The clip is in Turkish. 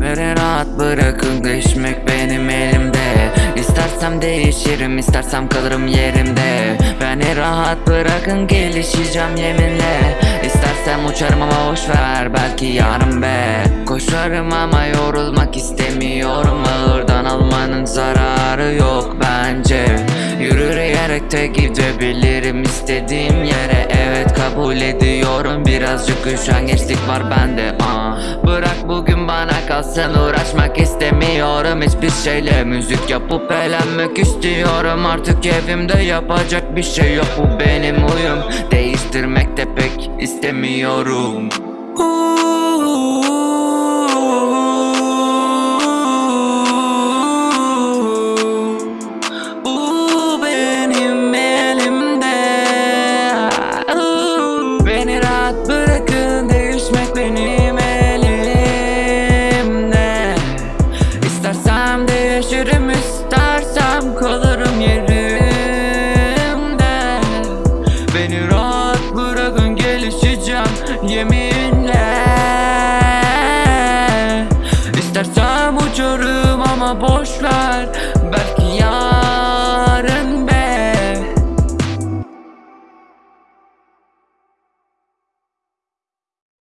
Beni rahat bırakın değişmek benim elimde. İstersem değişirim istersem kalırım yerimde. Beni rahat bırakın gelişeceğim yeminle. İstersem uçarım ama boşver belki yarın be. Koşarım ama yorulmak istemiyorum. Ağırdan almanın zararı yok bence. Yürüyerek de gidebilirim istediğim yere. Evet kabul ediyorum birazcık üşengeçlik var bende aa. Bırak bugün bana kalsın uğraşmak istemiyorum. Hiçbir şeyle müzik yapıp eğlenmek istiyorum. Artık evimde yapacak bir şey yok bu benim uyum Değiştirmek de pek istemiyorum. Bu Değişirim istersem kalırım yerimde. Beni rahat bırakın gelişeceğim yeminle